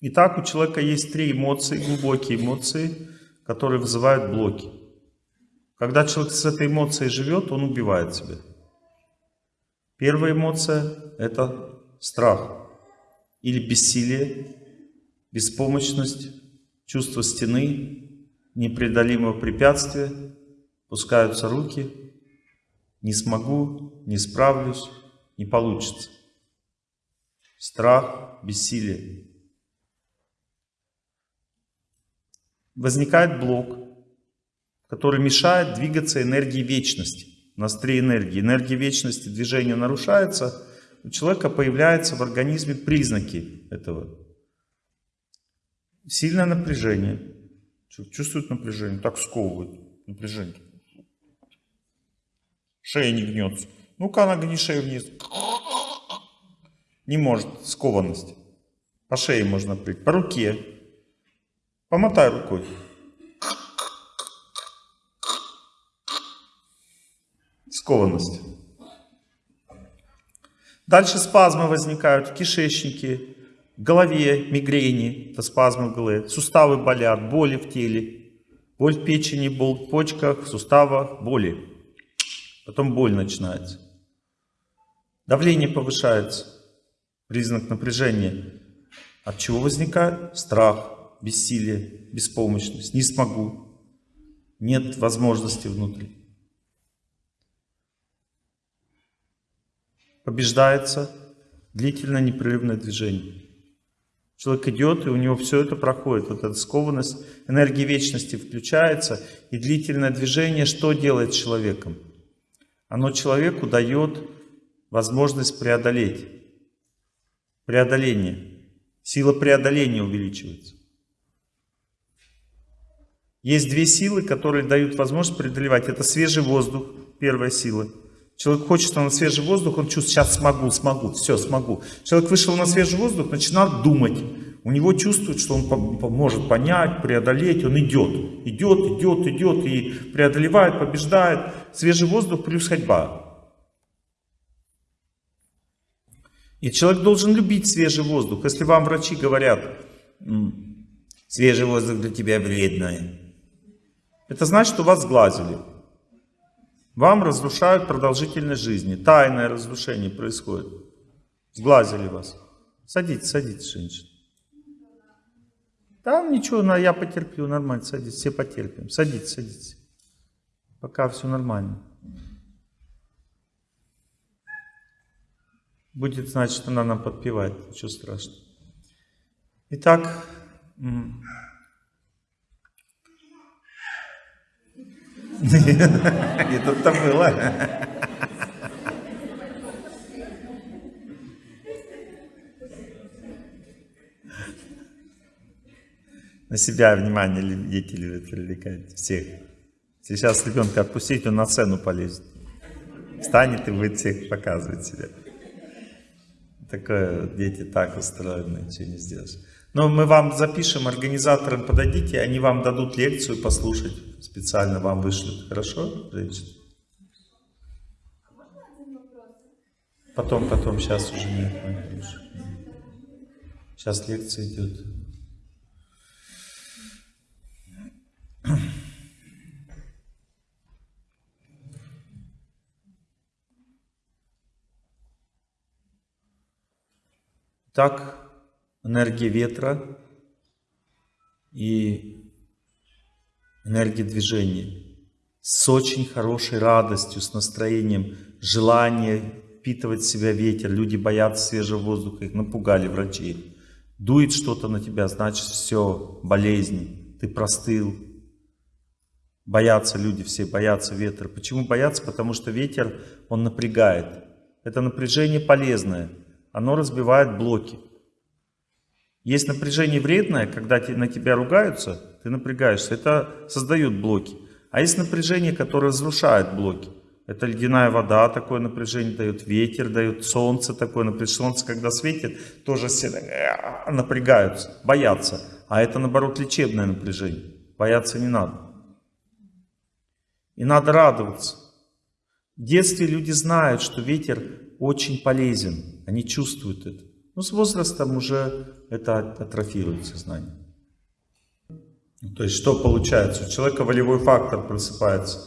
Итак, у человека есть три эмоции, глубокие эмоции, которые вызывают блоки. Когда человек с этой эмоцией живет, он убивает себя. Первая эмоция – это страх или бессилие, беспомощность, чувство стены, непреодолимого препятствия, пускаются руки, не смогу, не справлюсь, не получится. Страх, бессилие. Возникает блок, который мешает двигаться энергии вечности. У нас три энергии. Энергия вечности, движение нарушается, у человека появляются в организме признаки этого. Сильное напряжение. Чувствует напряжение, так сковывает напряжение. Шея не гнется. Ну-ка, нагни шею вниз. Не может, скованность. По шее можно прийти, по руке. Помотай рукой. Скованность. Дальше спазмы возникают в кишечнике, в голове, мигрени, это спазмы в голове, суставы болят, боли в теле, боль в печени, боль в почках, в суставах, боли. Потом боль начинается. Давление повышается, признак напряжения. От чего возникает? Страх, бессилие, беспомощность. Не смогу. Нет возможности внутри. Побеждается длительное непрерывное движение. Человек идет, и у него все это проходит. Вот эта скованность, энергия вечности включается, и длительное движение что делает человеком? Оно человеку дает возможность преодолеть. Преодоление. Сила преодоления увеличивается. Есть две силы, которые дают возможность преодолевать. Это свежий воздух, первая сила. Человек хочет на свежий воздух, он чувствует, сейчас смогу, смогу, все, смогу. Человек вышел на свежий воздух, начинает думать. У него чувствует, что он может понять, преодолеть, он идет. Идет, идет, идет и преодолевает, побеждает. Свежий воздух плюс ходьба. И человек должен любить свежий воздух. Если вам врачи говорят, свежий воздух для тебя вредный, это значит, что вас сглазили. Вам разрушают продолжительность жизни. Тайное разрушение происходит. Сглазили вас. Садитесь, садитесь, женщина. Там ничего, я потерплю, нормально, садитесь, все потерпим. Садитесь, садитесь. Пока все нормально. Будет значит, она нам подпевает, ничего страшного. Итак, это-то было. на себя внимание дети любят привлекать, всех. Сейчас ребенка отпустить, он на сцену полезет. Встанет и будет всех показывать себя. Такое, дети так устроены, ничего не сделаешь. Но мы вам запишем, организаторам подадите, они вам дадут лекцию послушать, специально вам вышлют. Хорошо, женщина? Потом, потом, сейчас уже нет. Сейчас лекция идет. Так, энергия ветра и энергия движения с очень хорошей радостью, с настроением, желание впитывать в себя ветер. Люди боятся свежего воздуха, их напугали врачи. Дует что-то на тебя, значит все, болезнь, ты простыл. Боятся люди все, боятся ветра. Почему боятся? Потому что ветер, он напрягает. Это напряжение полезное оно разбивает блоки. Есть напряжение вредное, когда на тебя ругаются, ты напрягаешься, это создает блоки. А есть напряжение, которое разрушает блоки. Это ледяная вода, такое напряжение дает, ветер дает, солнце такое напряжение. Солнце, когда светит, тоже все напрягаются, боятся. А это, наоборот, лечебное напряжение. Бояться не надо. И надо радоваться. В детстве люди знают, что ветер очень полезен. Они чувствуют это. Ну, с возрастом уже это атрофирует сознание. То есть, что получается? У человека волевой фактор просыпается.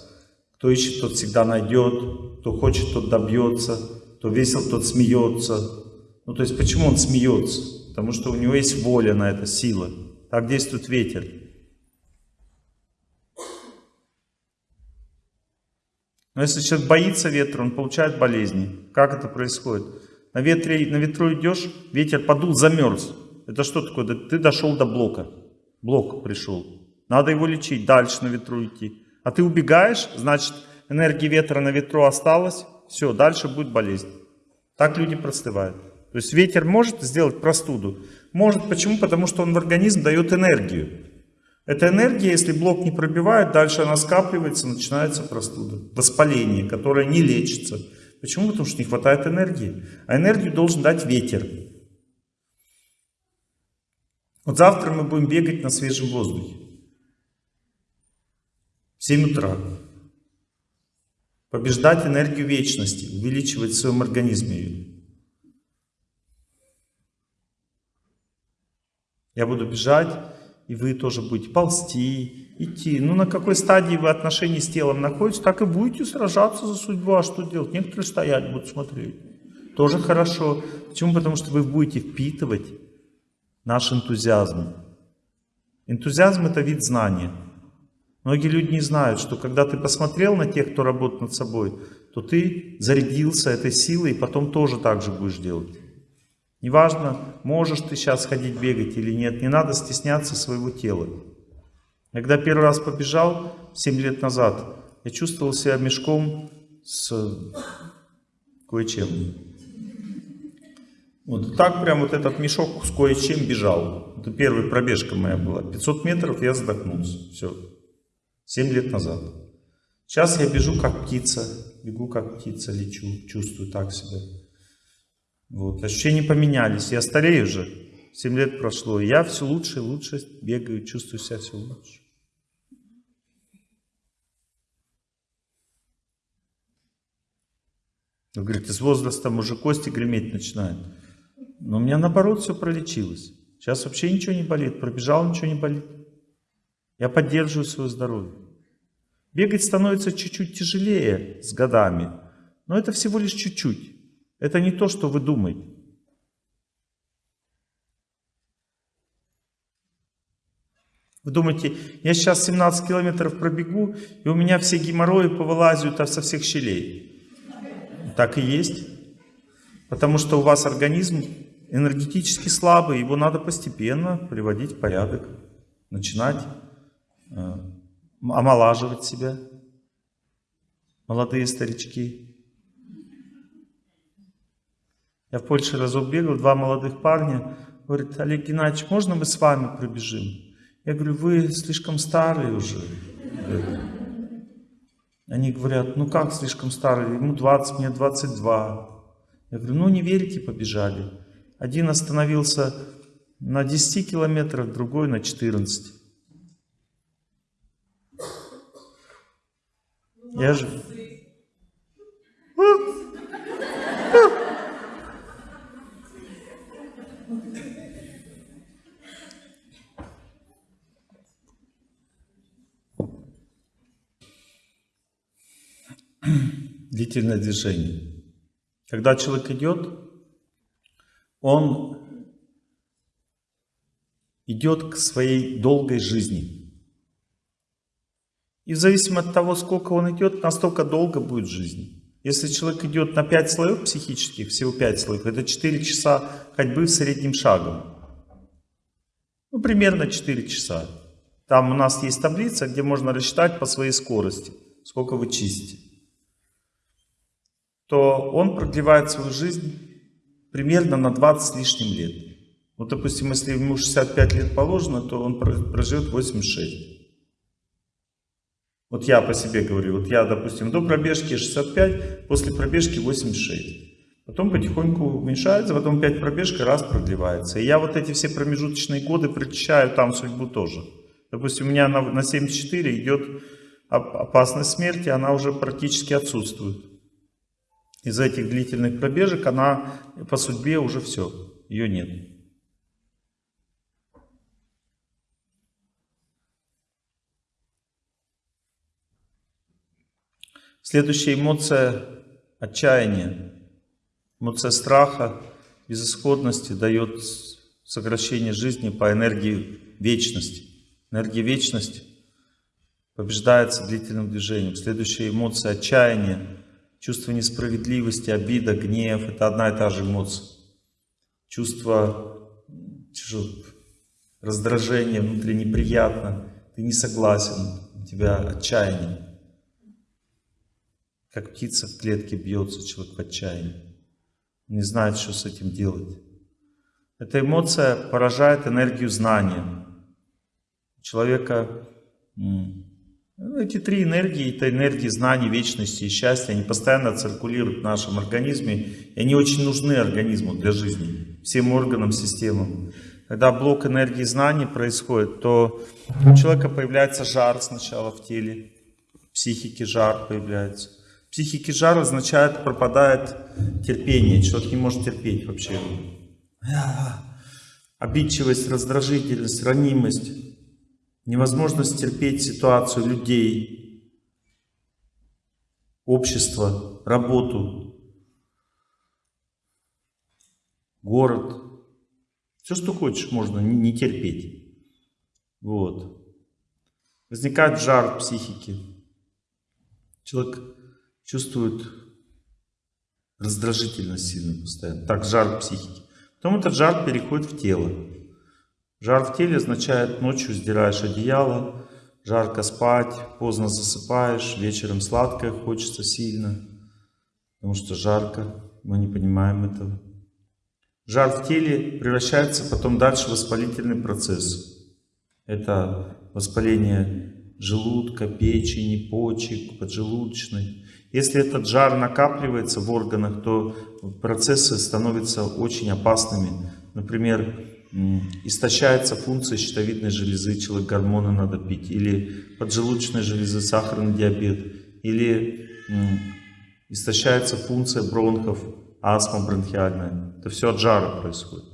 Кто ищет, тот всегда найдет. Кто хочет, тот добьется. Кто весел, тот смеется. Ну, то есть, почему он смеется? Потому что у него есть воля на это, сила. Так действует ветер. Но если человек боится ветра, он получает болезни. Как это происходит? На, ветре, на ветру идешь, ветер подул, замерз. Это что такое? Ты дошел до блока. Блок пришел. Надо его лечить, дальше на ветру идти. А ты убегаешь, значит энергия ветра на ветру осталась. Все, дальше будет болезнь. Так люди простывают. То есть ветер может сделать простуду? Может. Почему? Потому что он в организм дает энергию. Эта энергия, если блок не пробивает, дальше она скапливается, начинается простуда. Воспаление, которое не лечится. Почему? Потому что не хватает энергии. А энергию должен дать ветер. Вот завтра мы будем бегать на свежем воздухе. В 7 утра. Побеждать энергию вечности, увеличивать в своем организме ее. Я буду бежать, и вы тоже будете ползти, идти. Ну, на какой стадии вы отношений с телом находитесь, так и будете сражаться за судьбу. А что делать? Некоторые стоять будут смотреть. Тоже хорошо. Почему? Потому что вы будете впитывать наш энтузиазм. Энтузиазм – это вид знания. Многие люди не знают, что когда ты посмотрел на тех, кто работает над собой, то ты зарядился этой силой и потом тоже так же будешь делать. Неважно, можешь ты сейчас ходить бегать или нет, не надо стесняться своего тела. Когда первый раз побежал, 7 лет назад, я чувствовал себя мешком с кое-чем. Вот так прям вот этот мешок с кое-чем бежал. Это первая пробежка моя была. 500 метров я задохнулся. Все. 7 лет назад. Сейчас я бежу как птица. Бегу как птица, лечу. Чувствую так себя. Вот. Ощущения поменялись. Я старею уже. 7 лет прошло. Я все лучше и лучше бегаю. Чувствую себя все лучше. Вы говорите, с возрастом уже кости греметь начинают. Но у меня наоборот все пролечилось. Сейчас вообще ничего не болит. Пробежал, ничего не болит. Я поддерживаю свое здоровье. Бегать становится чуть-чуть тяжелее с годами. Но это всего лишь чуть-чуть. Это не то, что вы думаете. Вы думаете, я сейчас 17 километров пробегу, и у меня все геморрои повылазят со всех щелей. Так и есть. Потому что у вас организм энергетически слабый, его надо постепенно приводить в порядок, начинать э, омолаживать себя. Молодые старички. Я в Польше разок бегал, два молодых парня. Говорит, Олег Геннадьевич, можно мы с вами пробежим? Я говорю, вы слишком старые уже. Они говорят, ну как слишком старый, ему 20, мне 22. Я говорю, ну не верите, побежали. Один остановился на 10 километрах, другой на 14. Я же... длительное движение. Когда человек идет, он идет к своей долгой жизни. И в зависимости от того, сколько он идет, настолько долго будет жизнь. Если человек идет на 5 слоев психических, всего 5 слоев, это 4 часа ходьбы в среднем шагом. Ну, примерно 4 часа. Там у нас есть таблица, где можно рассчитать по своей скорости, сколько вы чистите то он продлевает свою жизнь примерно на 20 с лишним лет. Вот, допустим, если ему 65 лет положено, то он проживет 86. Вот я по себе говорю, вот я, допустим, до пробежки 65, после пробежки 86. Потом потихоньку уменьшается, потом 5 пробежка, раз продлевается. И я вот эти все промежуточные годы причащаю там судьбу тоже. Допустим, у меня на, на 74 идет опасность смерти, она уже практически отсутствует из этих длительных пробежек, она по судьбе уже все. ее нет. Следующая эмоция – отчаяние. Эмоция страха, безысходности дает сокращение жизни по энергии вечности. Энергия вечности побеждается длительным движением. Следующая эмоция – отчаяние, чувство несправедливости, обида, гнев – это одна и та же эмоция. Чувство раздражения внутри неприятно, ты не согласен, у тебя отчаяние. Как птица в клетке бьется человек в отчаянии. Не знает, что с этим делать. Эта эмоция поражает энергию знания. У человека эти три энергии, это энергии знаний, вечности и счастья, они постоянно циркулируют в нашем организме, и они очень нужны организму для жизни, всем органам, системам. Когда блок энергии знаний происходит, то у человека появляется жар сначала в теле, в психике жар появляется. Психики жар означает, пропадает терпение. Человек не может терпеть вообще. Обидчивость, раздражительность, ранимость, невозможность терпеть ситуацию людей, общество, работу, город. Все, что хочешь, можно не терпеть. Вот. Возникает жар в психике. Человек чувствуют раздражительность сильно постоянно. Так, жар психики. Потом этот жар переходит в тело. Жар в теле означает, ночью сдираешь одеяло, жарко спать, поздно засыпаешь, вечером сладкое хочется сильно, потому что жарко, мы не понимаем этого. Жар в теле превращается потом дальше в воспалительный процесс. Это воспаление желудка, печени, почек, поджелудочной. Если этот жар накапливается в органах, то процессы становятся очень опасными. Например, истощается функция щитовидной железы, человек гормоны надо пить, или поджелудочной железы, сахарный диабет, или истощается функция бронхов, астма бронхиальная. Это все от жара происходит.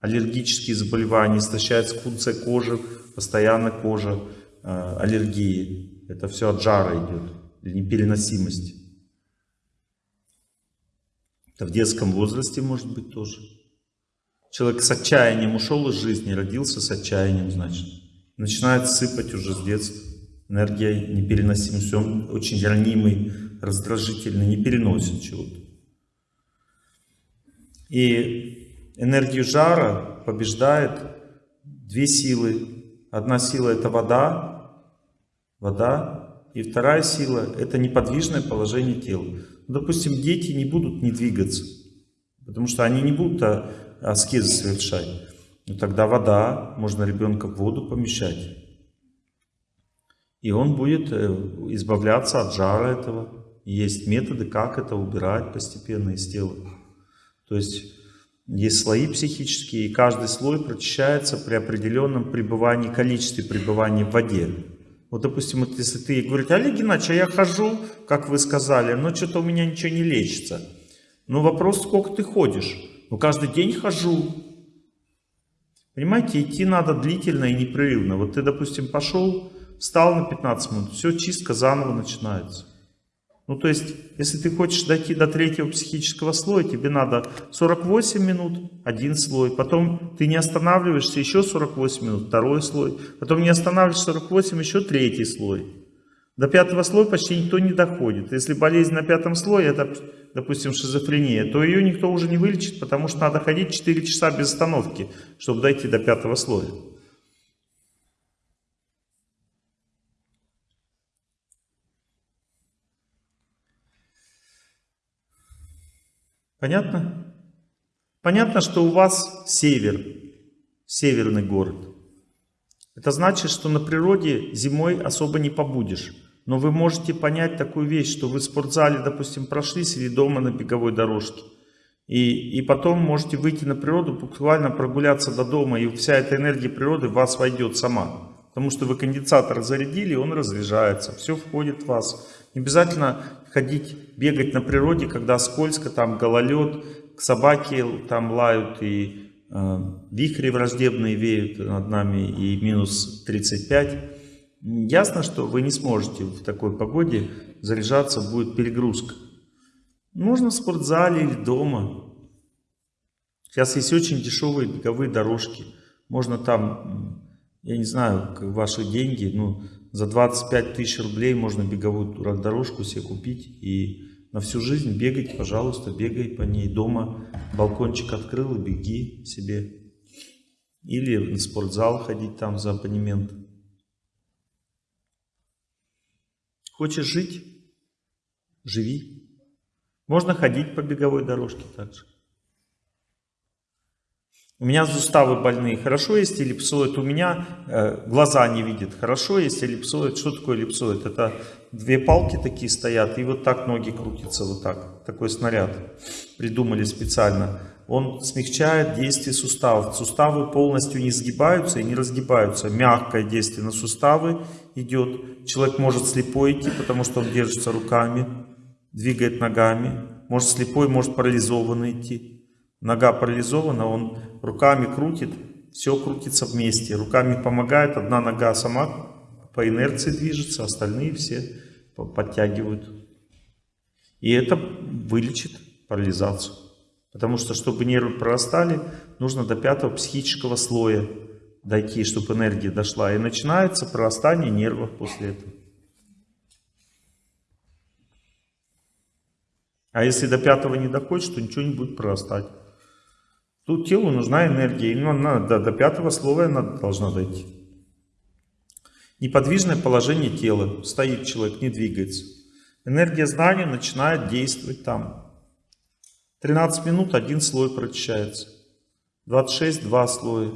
Аллергические заболевания, истощается функция кожи, постоянно кожа, э, аллергии. Это все от жара идет или непереносимости. Это в детском возрасте может быть тоже. Человек с отчаянием ушел из жизни, родился с отчаянием, значит. Начинает сыпать уже с детства. Энергия непереносимость, он очень ранимый, раздражительный, не переносит чего-то. И энергию жара побеждает две силы. Одна сила это вода, вода, и вторая сила – это неподвижное положение тела. Ну, допустим, дети не будут не двигаться, потому что они не будут а, аскезы совершать. Но тогда вода, можно ребенка в воду помещать. И он будет э, избавляться от жара этого. есть методы, как это убирать постепенно из тела. То есть есть слои психические, и каждый слой прочищается при определенном пребывании, количестве пребывания в воде. Вот, допустим, вот если ты говоришь, Олег Геннадьевич, а я хожу, как вы сказали, но что-то у меня ничего не лечится. Ну, вопрос, сколько ты ходишь? Ну, каждый день хожу. Понимаете, идти надо длительно и непрерывно. Вот ты, допустим, пошел, встал на 15 минут, все, чистка заново начинается. Ну, то есть, если ты хочешь дойти до третьего психического слоя, тебе надо 48 минут, один слой. Потом ты не останавливаешься, еще 48 минут, второй слой. Потом не останавливаешься 48, еще третий слой. До пятого слоя почти никто не доходит. Если болезнь на пятом слое, это, допустим, шизофрения, то ее никто уже не вылечит, потому что надо ходить 4 часа без остановки, чтобы дойти до пятого слоя. Понятно? Понятно, что у вас север, северный город. Это значит, что на природе зимой особо не побудешь. Но вы можете понять такую вещь, что вы в спортзале, допустим, прошлись или дома на беговой дорожке. И, и потом можете выйти на природу, буквально прогуляться до дома, и вся эта энергия природы в вас войдет сама. Потому что вы конденсатор зарядили, он разряжается, все входит в вас. Не обязательно ходить, бегать на природе, когда скользко, там гололед, собаки там лают и э, вихри враждебные веют над нами и минус 35. Ясно, что вы не сможете в такой погоде заряжаться, будет перегрузка. Можно в спортзале или дома. Сейчас есть очень дешевые беговые дорожки. Можно там, я не знаю, ваши деньги, ну, за 25 тысяч рублей можно беговую дорожку себе купить и на всю жизнь бегать, пожалуйста, бегай по ней дома. Балкончик открыл и беги себе. Или в спортзал ходить там за абонемент. Хочешь жить? Живи. Можно ходить по беговой дорожке также. У меня суставы больные. Хорошо, есть эллипсоид. У меня э, глаза не видят. Хорошо, есть эллипсоид. Что такое эллипсоид? Это две палки такие стоят, и вот так ноги крутятся, вот так. Такой снаряд придумали специально. Он смягчает действие суставов. Суставы полностью не сгибаются и не разгибаются. Мягкое действие на суставы идет. Человек может слепой идти, потому что он держится руками, двигает ногами. Может слепой, может парализованный идти. Нога парализована, он руками крутит, все крутится вместе. Руками помогает, одна нога сама по инерции движется, остальные все подтягивают. И это вылечит парализацию. Потому что, чтобы нервы прорастали, нужно до пятого психического слоя дойти, чтобы энергия дошла. И начинается прорастание нервов после этого. А если до пятого не доходит, то ничего не будет прорастать. Тут телу нужна энергия, и она до, до пятого слова она должна дойти. Неподвижное положение тела. Стоит человек, не двигается. Энергия знания начинает действовать там. 13 минут один слой прочищается. 26 два слоя.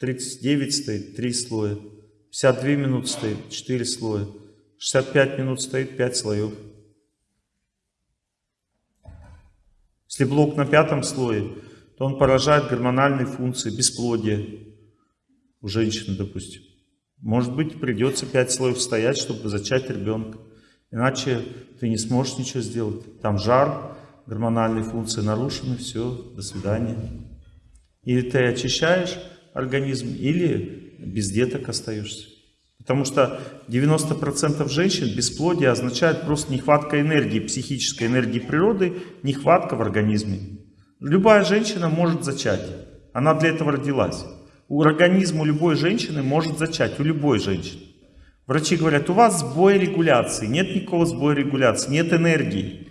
39 стоит три слоя. 52 минут стоит 4 слоя. 65 минут стоит 5 слоев. Если блок на пятом слое, то он поражает гормональные функции, бесплодие у женщины, допустим. Может быть, придется пять слоев стоять, чтобы зачать ребенка. Иначе ты не сможешь ничего сделать. Там жар, гормональные функции нарушены, все, до свидания. Или ты очищаешь организм, или без деток остаешься. Потому что 90% женщин бесплодие означает просто нехватка энергии, психической энергии природы, нехватка в организме. Любая женщина может зачать. Она для этого родилась. У организма любой женщины может зачать, у любой женщины. Врачи говорят, у вас сбой регуляции. Нет никакого сбоя регуляции, нет энергии.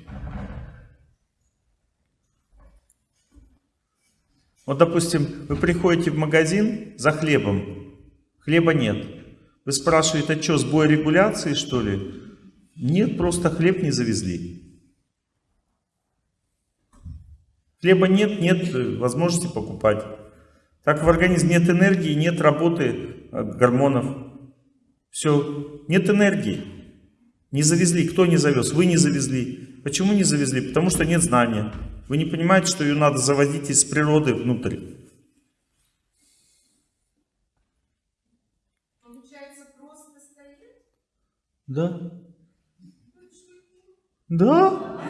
Вот, допустим, вы приходите в магазин за хлебом, хлеба нет. Вы спрашиваете, а что, сбой регуляции, что ли? Нет, просто хлеб не завезли. Хлеба нет, нет возможности покупать. Так в организме нет энергии, нет работы э, гормонов. Все, нет энергии. Не завезли. Кто не завез? Вы не завезли. Почему не завезли? Потому что нет знания. Вы не понимаете, что ее надо заводить из природы внутрь. Получается, просто стоит? Да. Да,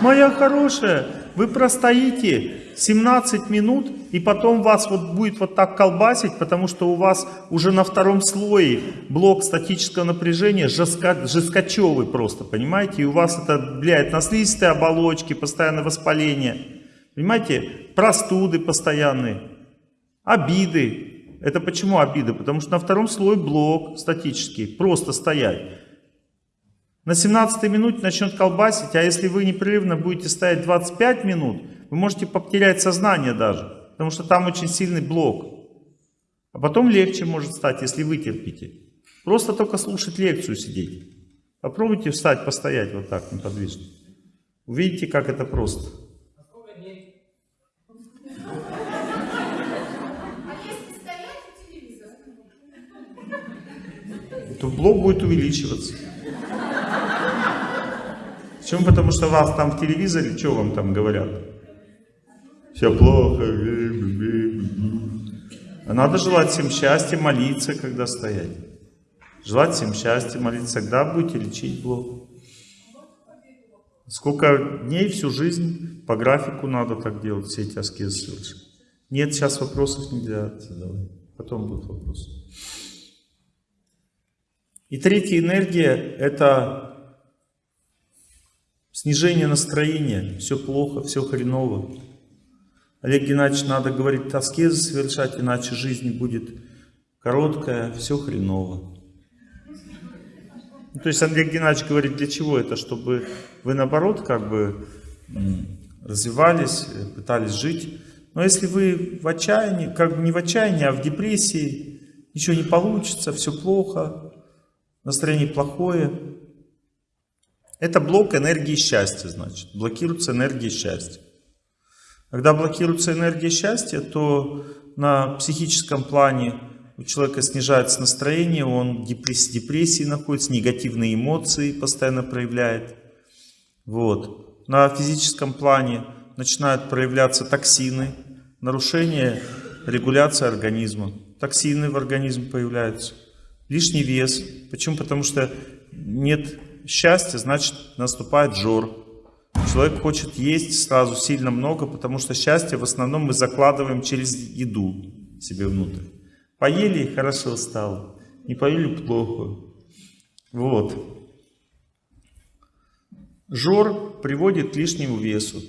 моя хорошая. Вы простоите 17 минут, и потом вас вот будет вот так колбасить, потому что у вас уже на втором слое блок статического напряжения жестко, жесткочевый просто, понимаете? И у вас это влияет на слизистые оболочки, постоянное воспаление, понимаете? Простуды постоянные, обиды. Это почему обиды? Потому что на втором слое блок статический, просто стоять. На 17 минуте начнет колбасить, а если вы непрерывно будете стоять 25 минут, вы можете потерять сознание даже, потому что там очень сильный блок. А потом легче может стать, если вы терпите. Просто только слушать лекцию сидеть. Попробуйте встать, постоять вот так неподвижно. Увидите, как это просто. То блок будет увеличиваться. Почему? Потому что вас там в телевизоре, что вам там говорят? Все плохо. А надо желать всем счастья, молиться, когда стоять. Желать всем счастья, молиться, тогда будете лечить блок. Сколько дней, всю жизнь по графику надо так делать, все эти аскезы совершать. Нет, сейчас вопросов нельзя задавать. Потом будут вопросы. И третья энергия – это снижение настроения. Все плохо, все хреново. Олег Геннадьевич, надо, говорит, аскезы совершать, иначе жизнь будет короткая, все хреново. Ну, то есть Олег Геннадьевич говорит, для чего это? Чтобы вы наоборот как бы развивались, пытались жить. Но если вы в отчаянии, как бы не в отчаянии, а в депрессии, ничего не получится, все плохо, настроение плохое, это блок энергии счастья, значит. Блокируется энергия счастья. Когда блокируется энергия счастья, то на психическом плане у человека снижается настроение, он в депрессии, депрессии находится, негативные эмоции постоянно проявляет. Вот. На физическом плане начинают проявляться токсины, нарушение регуляции организма. Токсины в организме появляются, лишний вес. Почему? Потому что нет счастья, значит наступает жор. Человек хочет есть сразу сильно много, потому что счастье в основном мы закладываем через еду себе внутрь. Поели хорошо стало, не поели плохо. Вот. Жор приводит к лишнему весу.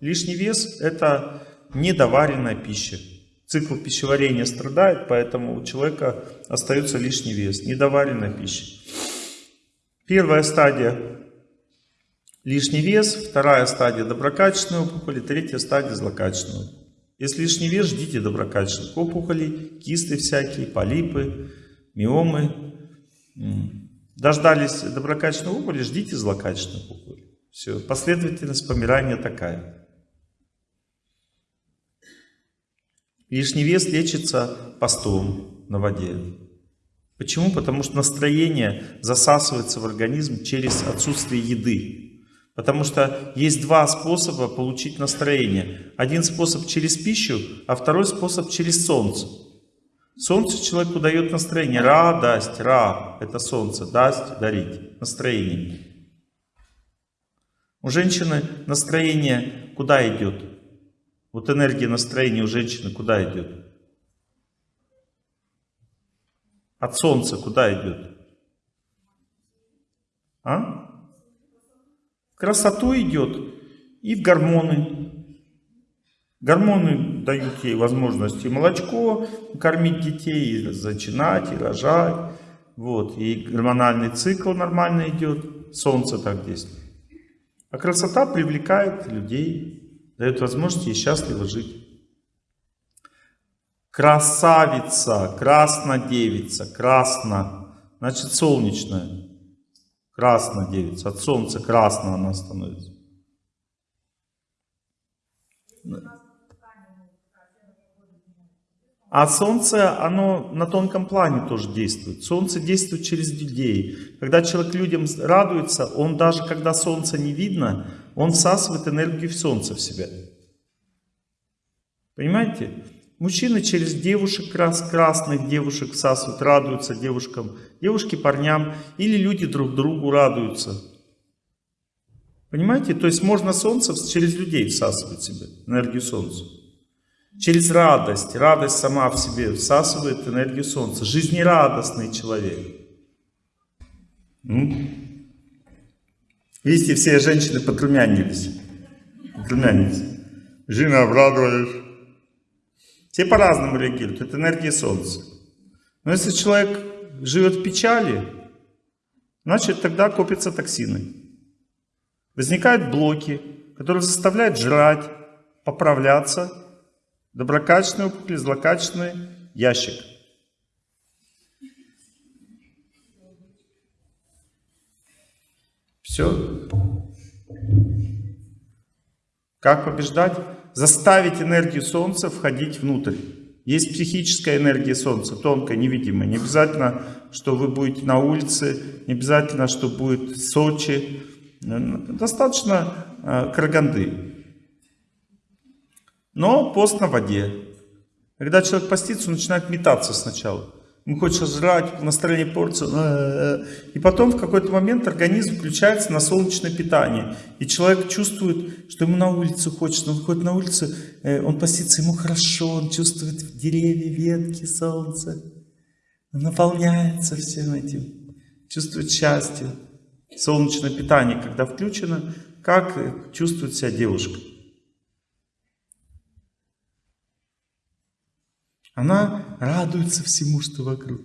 Лишний вес – это недоваренная пища. Цикл пищеварения страдает, поэтому у человека остается лишний вес. Недоваренная пища. Первая стадия – лишний вес, вторая стадия – доброкачественная опухоль, третья стадия – злокачественная. Если лишний вес, ждите доброкачественных опухолей, кисты всякие, полипы, миомы. Дождались доброкачественной опухоли, ждите злокачественной опухоли. Все, последовательность помирания такая. Лишний вес лечится постом на воде. Почему? Потому что настроение засасывается в организм через отсутствие еды. Потому что есть два способа получить настроение. Один способ через пищу, а второй способ через солнце. Солнце человеку дает настроение. Ра, дасть, ра, это солнце, дасть, дарить. Настроение. У женщины настроение куда идет? Вот энергия настроения у женщины куда идет? От солнца куда идет? А? Красоту идет и в гормоны. Гормоны дают ей возможность и молочко кормить детей, и зачинать, и рожать. Вот. И гормональный цикл нормально идет. Солнце так действует. А красота привлекает людей дает возможность ей счастливо жить. Красавица, краснодевица, красно, значит солнечная. Краснодевица, от солнца красно она становится. А солнце, оно на тонком плане тоже действует. Солнце действует через людей. Когда человек людям радуется, он даже когда солнце не видно, он всасывает энергию в солнце в себя. Понимаете? Мужчины через девушек, крас, красных девушек всасывают, радуются девушкам, девушки парням, или люди друг другу радуются. Понимаете? То есть можно солнце через людей всасывать себе, энергию солнца. Через радость. Радость сама в себе всасывает энергию солнца. Жизнерадостный человек. Видите, все женщины подрумянились. Подрумянились. Жена обрадовались. Все по-разному реагируют. Это энергия Солнца. Но если человек живет в печали, значит тогда копятся токсины. Возникают блоки, которые заставляют жрать, поправляться. Доброкачественный опухоль, злокачественный ящик. Все. Как побеждать? Заставить энергию Солнца входить внутрь. Есть психическая энергия Солнца, тонкая, невидимая. Не обязательно, что вы будете на улице, не обязательно, что будет Сочи. Достаточно э, Караганды. Но пост на воде. Когда человек постится, он начинает метаться сначала. Ему хочется жрать, настроение портится. И потом в какой-то момент организм включается на солнечное питание. И человек чувствует, что ему на улицу хочется. Он выходит на улицу, э, он постится, ему хорошо, он чувствует деревья, ветки, солнце. Он наполняется всем этим, чувствует счастье. Солнечное питание, когда включено, как чувствует себя девушка? Она радуется всему, что вокруг.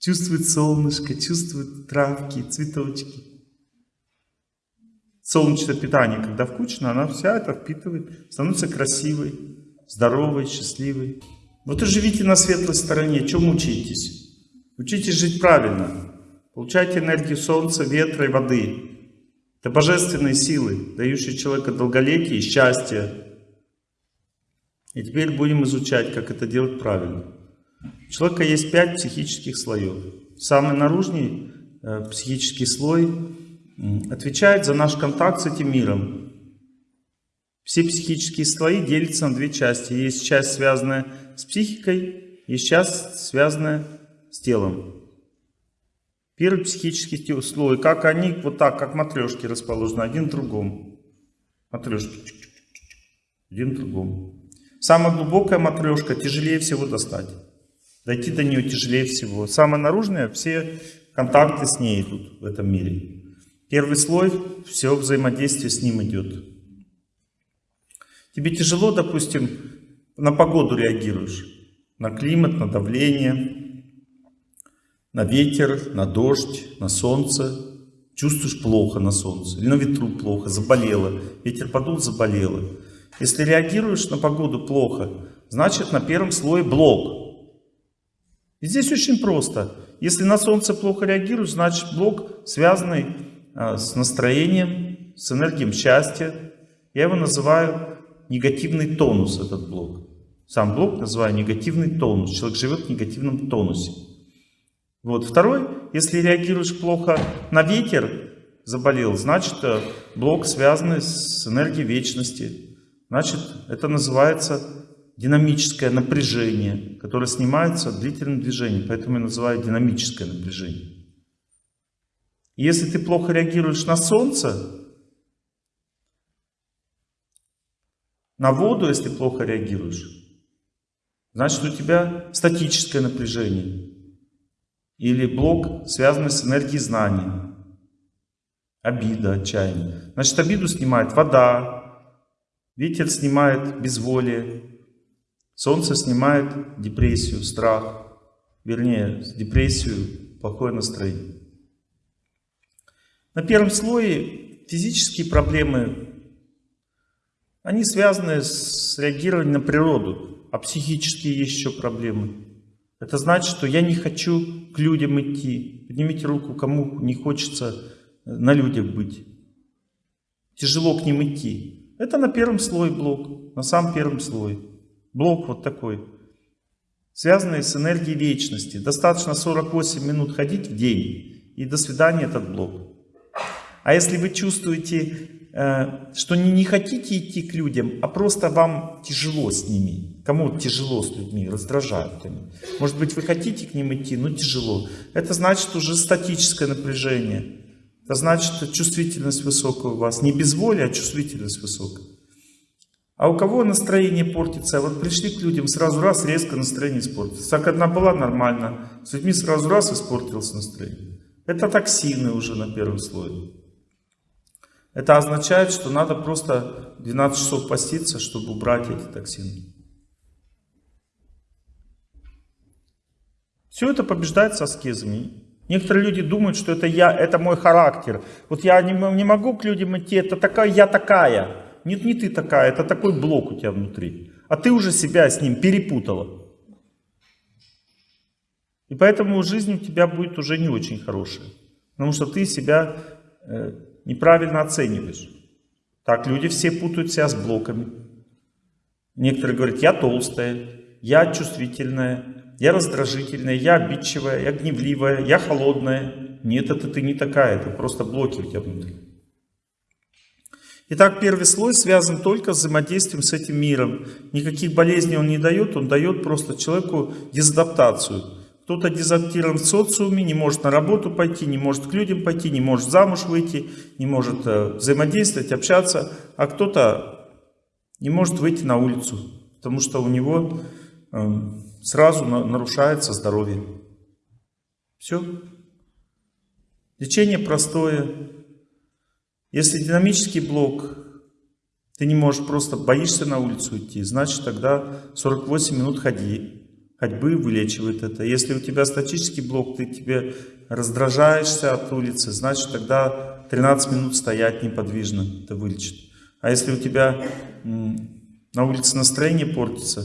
Чувствует солнышко, чувствует травки, цветочки. Солнечное питание, когда включено, она вся это впитывает, становится красивой, здоровой, счастливой. Вот и живите на светлой стороне, чем мучаетесь? Учитесь жить правильно. Получайте энергию солнца, ветра и воды. Это божественные силы, дающие человеку долголетие и счастье, и теперь будем изучать, как это делать правильно. У человека есть пять психических слоев. Самый наружный э, психический слой отвечает за наш контакт с этим миром. Все психические слои делятся на две части. Есть часть, связанная с психикой, есть часть, связанная с телом. Первый психический слой, как они, вот так, как матрешки расположены, один в другом. Матрешки, один в другом. Самая глубокая матрешка тяжелее всего достать. Дойти до нее тяжелее всего. Самая наружная, все контакты с ней идут в этом мире. Первый слой, все взаимодействие с ним идет. Тебе тяжело, допустим, на погоду реагируешь. На климат, на давление, на ветер, на дождь, на солнце. Чувствуешь плохо на солнце. Или на ветру плохо, заболело. Ветер подул, заболело. Если реагируешь на погоду плохо, значит на первом слое блок. И здесь очень просто. Если на солнце плохо реагируешь, значит блок, связанный а, с настроением, с энергией счастья. Я его называю негативный тонус, этот блок. Сам блок называю негативный тонус. Человек живет в негативном тонусе. Вот. Второй, если реагируешь плохо на ветер, заболел, значит э, блок связанный с энергией вечности. Значит, это называется динамическое напряжение, которое снимается длительным движением. Поэтому я называю динамическое напряжение. если ты плохо реагируешь на солнце, на воду, если плохо реагируешь, значит у тебя статическое напряжение. Или блок, связанный с энергией знания. Обида, отчаяние. Значит, обиду снимает вода, Ветер снимает безволие, солнце снимает депрессию, страх, вернее, депрессию, плохое настроение. На первом слое физические проблемы, они связаны с реагированием на природу, а психические есть еще проблемы. Это значит, что я не хочу к людям идти. Поднимите руку, кому не хочется на людях быть. Тяжело к ним идти. Это на первом слое блок, на самом первом слое. Блок вот такой, связанный с энергией вечности. Достаточно 48 минут ходить в день, и до свидания этот блок. А если вы чувствуете, э, что не, не хотите идти к людям, а просто вам тяжело с ними, кому тяжело с людьми, раздражают они. Может быть, вы хотите к ним идти, но тяжело. Это значит уже статическое напряжение. Это значит, чувствительность высокая у вас. Не безволие, а чувствительность высокая. А у кого настроение портится? Вот пришли к людям, сразу раз резко настроение испортилось. Так одна была нормально, с людьми сразу раз испортилось настроение. Это токсины уже на первом слое. Это означает, что надо просто 12 часов поститься, чтобы убрать эти токсины. Все это побеждается аскезами. Некоторые люди думают, что это я, это мой характер. Вот я не, не могу к людям идти, это такая, я такая. Нет, не ты такая, это такой блок у тебя внутри. А ты уже себя с ним перепутала. И поэтому жизнь у тебя будет уже не очень хорошая. Потому что ты себя э, неправильно оцениваешь. Так, люди все путают себя с блоками. Некоторые говорят, я толстая, я чувствительная, я раздражительная, я обидчивая, я гневливая, я холодная. Нет, это ты не такая, это просто блоки у тебя внутри. Итак, первый слой связан только с взаимодействием с этим миром. Никаких болезней он не дает, он дает просто человеку дезадаптацию. Кто-то дезадаптирован в социуме, не может на работу пойти, не может к людям пойти, не может замуж выйти, не может э, взаимодействовать, общаться, а кто-то не может выйти на улицу, потому что у него э, сразу нарушается здоровье. Все. Лечение простое. Если динамический блок, ты не можешь просто, боишься на улицу идти, значит тогда 48 минут ходи. Ходьбы вылечивает это. Если у тебя статический блок, ты тебе раздражаешься от улицы, значит тогда 13 минут стоять неподвижно, это вылечит. А если у тебя на улице настроение портится,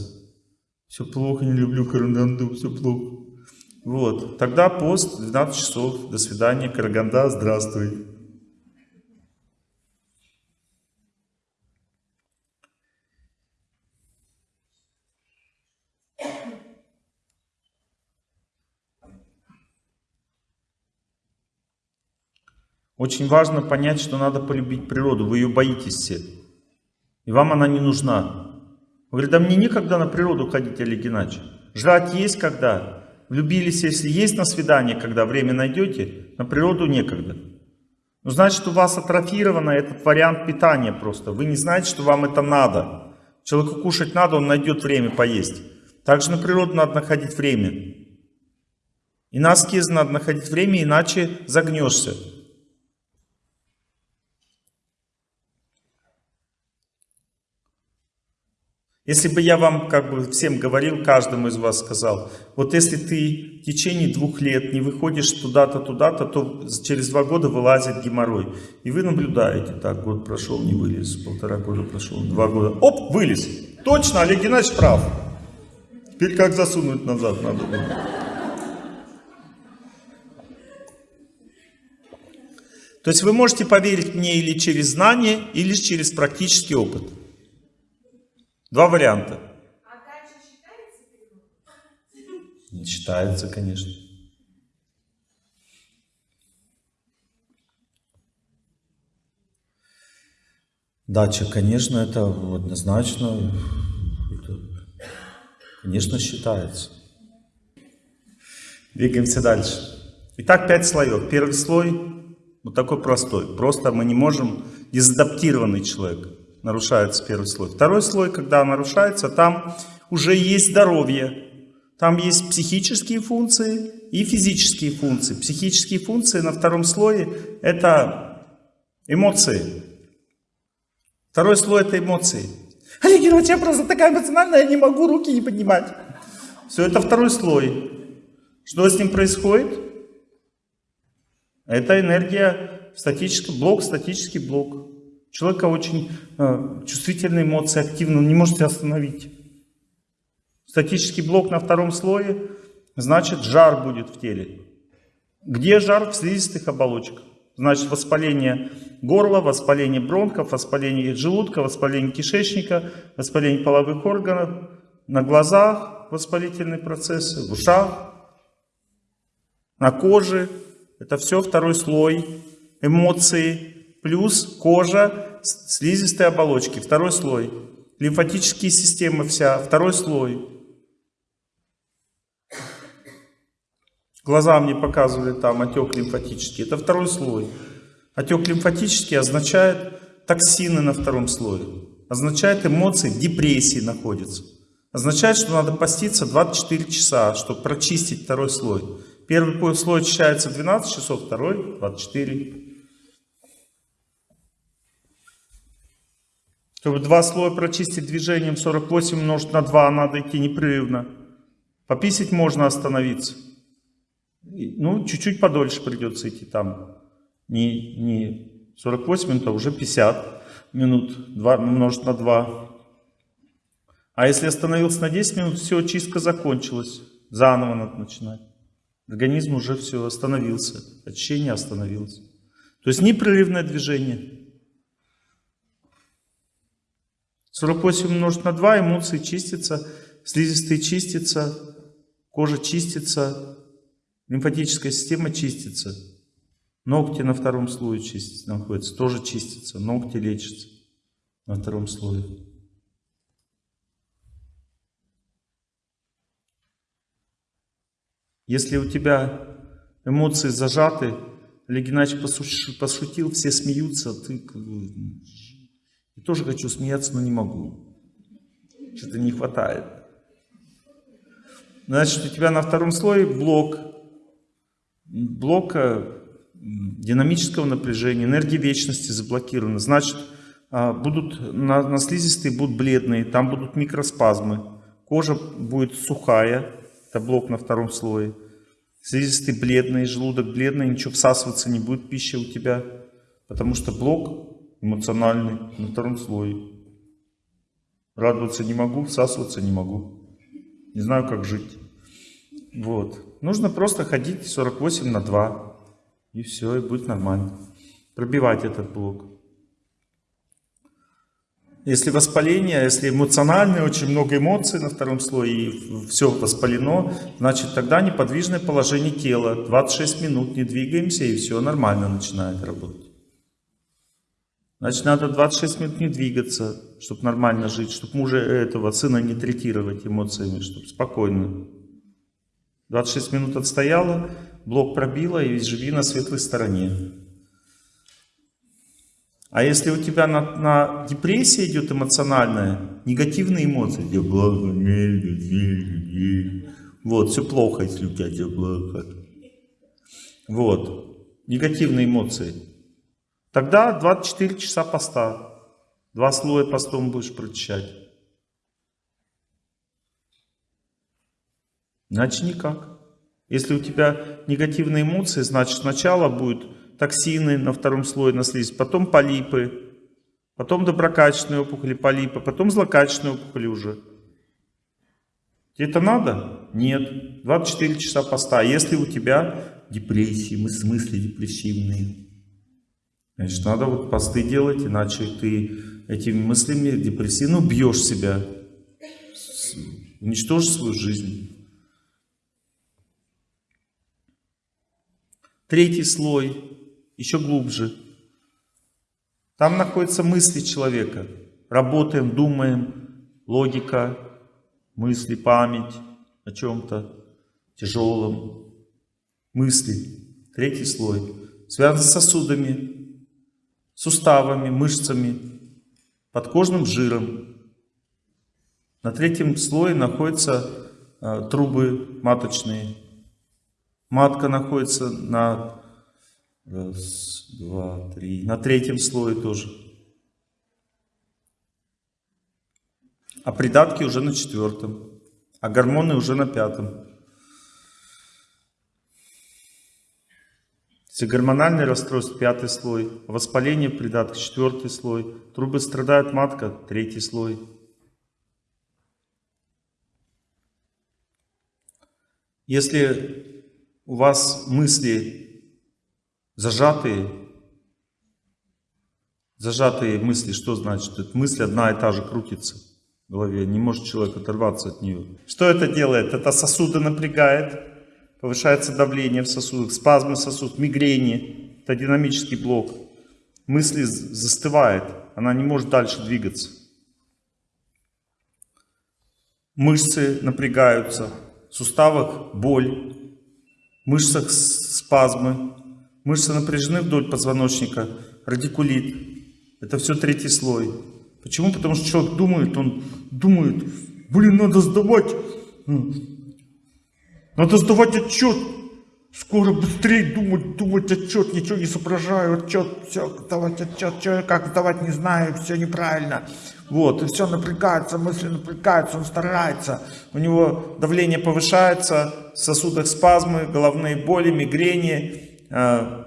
все плохо, не люблю караганду, все плохо. Вот, тогда пост 12 часов, до свидания, Караганда, здравствуй. Очень важно понять, что надо полюбить природу. Вы ее боитесь все. И вам она не нужна. Вы говорите, да мне некогда на природу ходить, Олег Геннадьевич. Жрать есть когда. Влюбились, если есть на свидание, когда время найдете, на природу некогда. Ну, значит, у вас атрофировано этот вариант питания просто. Вы не знаете, что вам это надо. Человеку кушать надо, он найдет время поесть. Также на природу надо находить время. И на аскез надо находить время, иначе загнешься. Если бы я вам, как бы всем говорил, каждому из вас сказал, вот если ты в течение двух лет не выходишь туда-то, туда-то, то через два года вылазит геморрой. И вы наблюдаете, так, год прошел, не вылез, полтора года прошел, два года, оп, вылез. Точно, Олег Геннадьевич прав. Теперь как засунуть назад надо То есть вы можете поверить мне или через знание, или через практический опыт. Два варианта. А считается считается, конечно. Дача, конечно, это однозначно, это, конечно, считается. Двигаемся дальше. Итак, пять слоев. Первый слой, вот такой простой. Просто мы не можем, дезадаптированный человек нарушается первый слой. Второй слой, когда нарушается, там уже есть здоровье. Там есть психические функции и физические функции. Психические функции на втором слое – это эмоции. Второй слой – это эмоции. Олег Георгиевич, я просто такая эмоциональная, я не могу руки не поднимать. Все, это второй слой. Что с ним происходит? Это энергия, статический блок, статический блок человека очень э, чувствительные эмоции, активны, он не можете остановить. Статический блок на втором слое, значит жар будет в теле. Где жар? В слизистых оболочках. Значит воспаление горла, воспаление бронхов, воспаление желудка, воспаление кишечника, воспаление половых органов, на глазах воспалительные процессы, в ушах, на коже. Это все второй слой. Эмоции, плюс кожа, слизистые оболочки, второй слой. Лимфатические системы вся, второй слой. Глаза мне показывали там отек лимфатический, это второй слой. Отек лимфатический означает токсины на втором слое. Означает эмоции депрессии находятся. Означает, что надо поститься 24 часа, чтобы прочистить второй слой. Первый слой очищается 12 часов, второй 24. Чтобы два слоя прочистить движением 48 умножить на 2, надо идти непрерывно. Пописать можно остановиться. Ну, чуть-чуть подольше придется идти там. Не, не 48 минут, а уже 50 минут 2, умножить на 2. А если остановился на 10 минут, все, чистка закончилась. Заново надо начинать. Организм уже все остановился. Очищение остановилось. То есть непрерывное движение. 48 умножить на 2, эмоции чистятся, слизистые чистятся, кожа чистится, лимфатическая система чистится. Ногти на втором слое чистятся, находятся, тоже чистятся, ногти лечатся на втором слое. Если у тебя эмоции зажаты, Олег Геннадьевич пошутил, все смеются, ты я тоже хочу смеяться, но не могу. Что-то не хватает. Значит, у тебя на втором слое блок. Блок м, динамического напряжения, энергии вечности заблокированы. Значит, а, будут на, на слизистые будут бледные, там будут микроспазмы. Кожа будет сухая, это блок на втором слое. Слизистый бледный, желудок бледный, ничего всасываться не будет пища у тебя, потому что блок эмоциональный на втором слое. Радоваться не могу, всасываться не могу. Не знаю, как жить. Вот. Нужно просто ходить 48 на 2. И все, и будет нормально. Пробивать этот блок. Если воспаление, если эмоциональное, очень много эмоций на втором слое, и все воспалено, значит тогда неподвижное положение тела. 26 минут не двигаемся, и все нормально начинает работать. Значит, надо 26 минут не двигаться, чтобы нормально жить, чтобы мужа этого сына не третировать эмоциями, чтобы спокойно. 26 минут отстояла, блок пробила и живи на светлой стороне. А если у тебя на, на депрессии идет эмоциональная, негативные эмоции, где плохо, вот, все плохо, если у тебя все плохо. Вот, негативные эмоции. Тогда 24 часа поста. Два слоя постом будешь прочищать. Иначе никак. Если у тебя негативные эмоции, значит сначала будет токсины на втором слое на слизь, потом полипы, потом доброкачественные опухоли, полипы, потом злокачественные опухоли уже. Тебе это надо? Нет. 24 часа поста. А если у тебя депрессии, мыс- мысли депрессивные, значит надо вот посты делать, иначе ты этими мыслями депрессивно убьешь себя, С- уничтожишь свою жизнь. Третий слой, еще глубже. Там находятся мысли человека. Работаем, думаем, логика, мысли, память о чем-то тяжелом. Мысли. Третий слой. Связан с сосудами, суставами, мышцами, подкожным жиром. На третьем слое находятся э, трубы маточные. Матка находится на раз, два, три, на третьем слое тоже. А придатки уже на четвертом, а гормоны уже на пятом. Гормональный расстройство, пятый слой, воспаление в придатках, четвертый слой, трубы страдает матка, третий слой. Если у вас мысли зажатые, зажатые мысли, что значит? Это мысль одна и та же крутится в голове, не может человек оторваться от нее. Что это делает? Это сосуды напрягает, повышается давление в сосудах, спазмы сосудов, мигрени, это динамический блок. Мысли застывает, она не может дальше двигаться. Мышцы напрягаются, в суставах боль, в мышцах спазмы, мышцы напряжены вдоль позвоночника, радикулит. Это все третий слой. Почему? Потому что человек думает, он думает, блин, надо сдавать, надо сдавать отчет. Скоро быстрее думать, думать отчет, ничего не соображаю, отчет, все, сдавать отчет, что, как сдавать не знаю, все неправильно. Вот, и все напрягается, мысли напрягаются, он старается. У него давление повышается, в сосудах спазмы, головные боли, мигрени, э,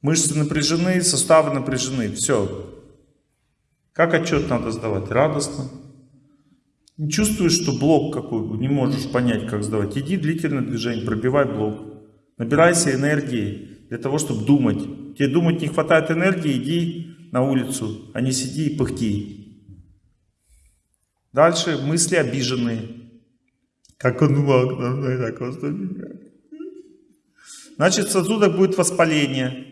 мышцы напряжены, суставы напряжены, все. Как отчет надо сдавать? Радостно. Чувствуешь, что блок какой, не можешь понять, как сдавать. Иди длительное движение, пробивай блок. Набирайся энергии для того, чтобы думать. Тебе думать не хватает энергии, иди на улицу, а не сиди и пыхти. Дальше мысли обиженные. Как он мог на мной так поступить? Значит, в будет воспаление.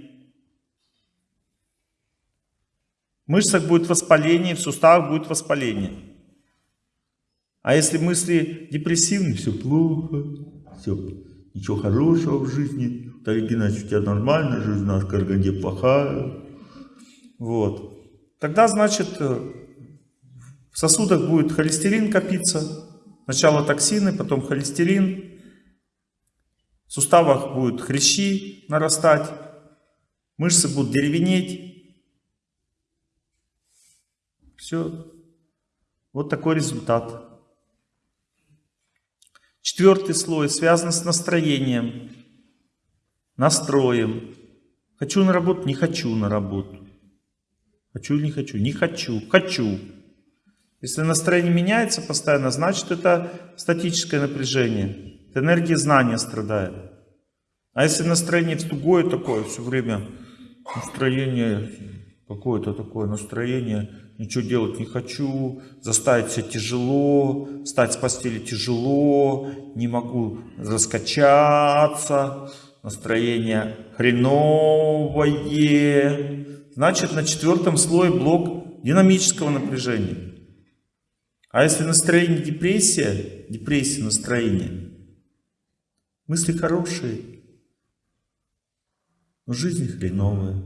В мышцах будет воспаление, в суставах будет воспаление. А если мысли депрессивные, все плохо, все, ничего хорошего в жизни. Тарик Геннадьевич, у тебя нормальная жизнь, у нас в Караганде плохая. Вот. Тогда, значит, э, в сосудах будет холестерин копиться. Сначала токсины, потом холестерин. В суставах будут хрящи нарастать. Мышцы будут деревенеть. Все. Вот такой результат. Четвертый слой связан с настроением, настроем. Хочу на работу, не хочу на работу. Хочу или не хочу? Не хочу, хочу. Если настроение меняется постоянно, значит это статическое напряжение. Это энергия знания страдает. А если настроение тугое такое, все время настроение, какое-то такое настроение, ничего делать не хочу, заставить себя тяжело, встать с постели тяжело, не могу раскачаться, настроение хреновое, значит на четвертом слое блок динамического напряжения. А если настроение депрессия, депрессия настроения, мысли хорошие, но жизнь хреновая.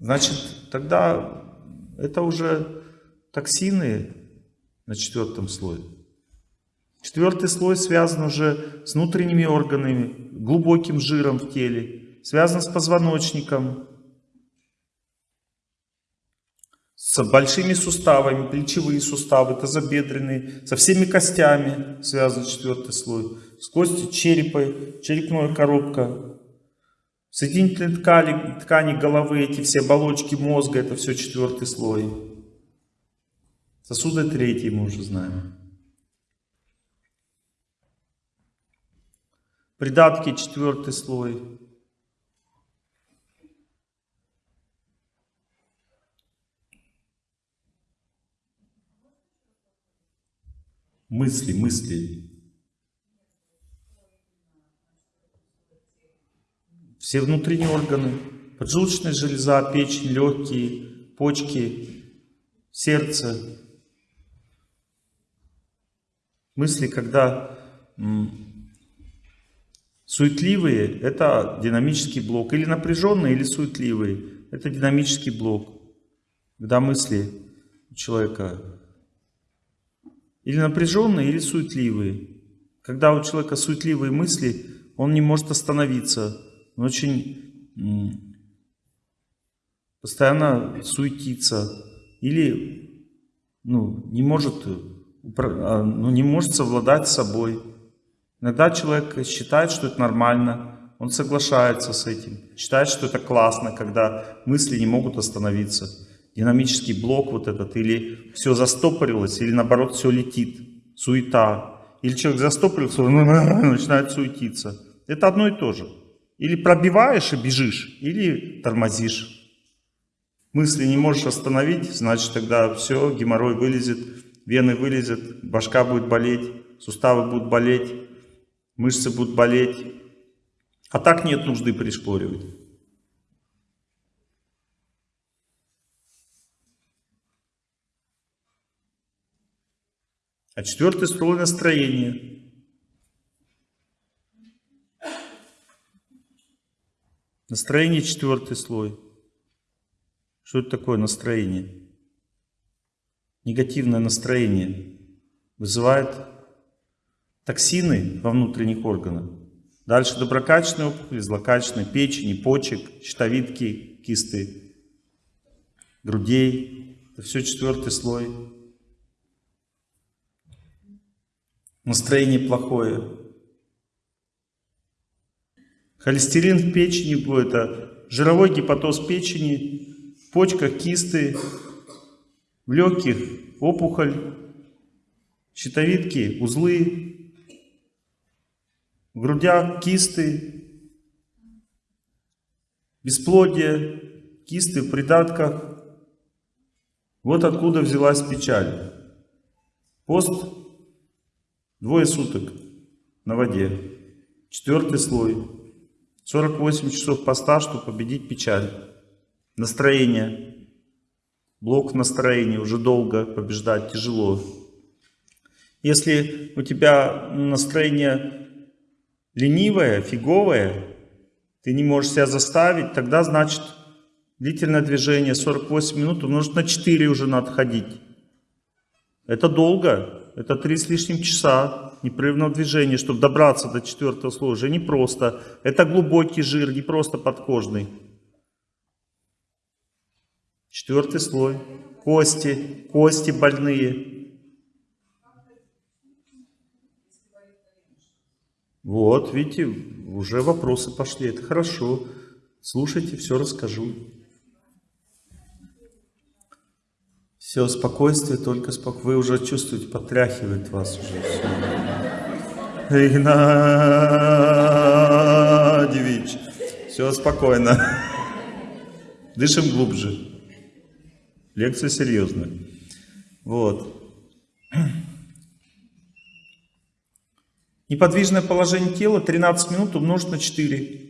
Значит, тогда это уже токсины на четвертом слое. Четвертый слой связан уже с внутренними органами, глубоким жиром в теле, связан с позвоночником, с большими суставами, плечевые суставы, тазобедренные, со всеми костями связан четвертый слой, с костью черепа, черепная коробка, соединительные ткани, ткани головы, эти все оболочки мозга, это все четвертый слой. Сосуды третий мы уже знаем. Придатки четвертый слой. мысли, мысли. Все внутренние органы, поджелудочная железа, печень, легкие, почки, сердце. Мысли, когда суетливые, это динамический блок. Или напряженные, или суетливые, это динамический блок. Когда мысли человека или напряженные, или суетливые. Когда у человека суетливые мысли, он не может остановиться. Очень постоянно суетится. Или ну, не, может, а, ну, не может совладать с собой. Иногда человек считает, что это нормально. Он соглашается с этим. Считает, что это классно, когда мысли не могут остановиться динамический блок вот этот, или все застопорилось, или наоборот все летит, суета. Или человек застопорился, начинает суетиться. Это одно и то же. Или пробиваешь и бежишь, или тормозишь. Мысли не можешь остановить, значит тогда все, геморрой вылезет, вены вылезет, башка будет болеть, суставы будут болеть, мышцы будут болеть. А так нет нужды пришпоривать. А четвертый слой настроения. Настроение четвертый слой. Что это такое настроение? Негативное настроение вызывает токсины во внутренних органах. Дальше доброкачественные опухоли, злокачественные, печени, почек, щитовидки, кисты, грудей. Это все четвертый слой. настроение плохое. Холестерин в печени это жировой гепатоз печени, в почках кисты, в легких опухоль, щитовидки, узлы, в грудях кисты, бесплодие, кисты в придатках. Вот откуда взялась печаль. Пост Двое суток на воде. Четвертый слой. 48 часов поста, чтобы победить печаль. Настроение. Блок настроения уже долго побеждать тяжело. Если у тебя настроение ленивая, фиговая, ты не можешь себя заставить, тогда значит длительное движение 48 минут умножить на 4 уже надо ходить. Это долго, это 3 с лишним часа непрерывного движения, чтобы добраться до четвертого слоя, уже не просто. Это глубокий жир, не просто подкожный. Четвертый слой. Кости, кости больные. Вот, видите, уже вопросы пошли. Это хорошо. Слушайте, все расскажу. Все, спокойствие, только спокойствие. Вы уже чувствуете, потряхивает вас уже все. Игнатьевич. Все спокойно. Дышим глубже. Лекция серьезная. Вот. Неподвижное положение тела 13 минут умножить на 4.